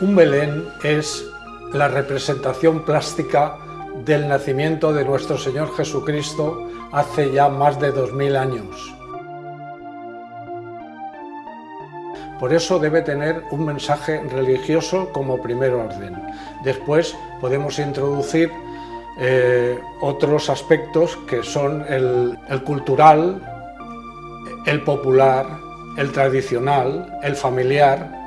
Belén es la representación plástica del nacimiento de nuestro Señor Jesucristo hace ya más de dos mil años. Por eso debe tener un mensaje religioso como primer orden. Después podemos introducir eh, otros aspectos que son el cultural, el popular, el tradicional, el familiar,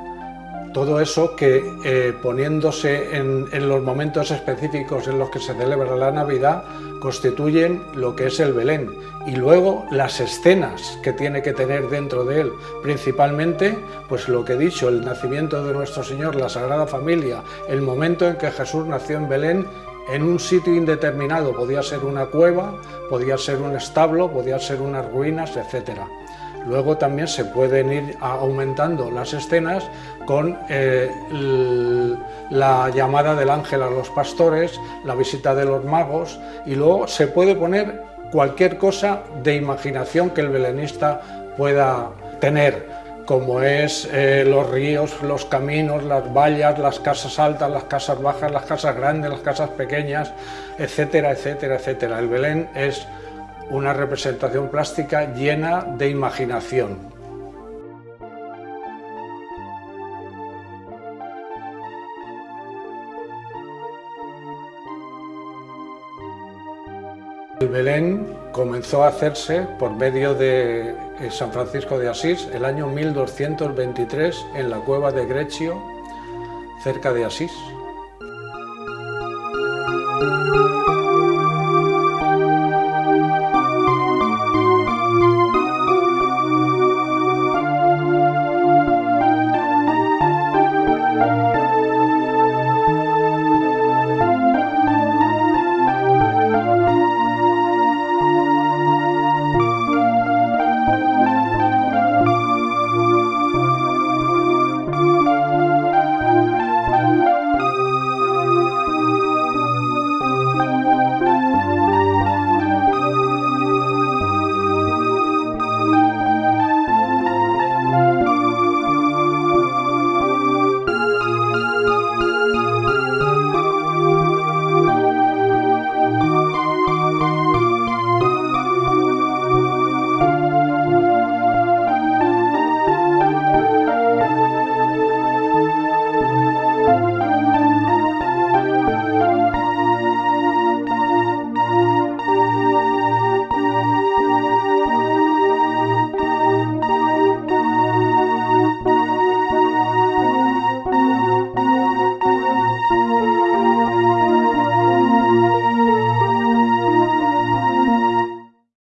todo eso que eh, poniéndose en, los momentos específicos en los que se celebra la Navidad constituyen lo que es el Belén. Y luego las escenas que tiene que tener dentro de él, principalmente pues lo que he dicho, el nacimiento de nuestro Señor, la Sagrada Familia, el momento en que Jesús nació en Belén en un sitio indeterminado, podía ser una cueva, podía ser un establo, podía ser unas ruinas, etcétera. Luego también se pueden ir aumentando las escenas con eh, la llamada del ángel a los pastores, la visita de los magos y luego se puede poner cualquier cosa de imaginación que el belenista pueda tener como es eh, los ríos, los caminos, las vallas, las casas altas, las casas bajas, las casas grandes, las casas pequeñas, etcétera, etcétera, etcétera. El Belén es una representación plástica llena de imaginación. El Belén comenzó a hacerse por medio de eh, San Francisco de Asís el año 1223 en la cueva de Greccio, cerca de Asís.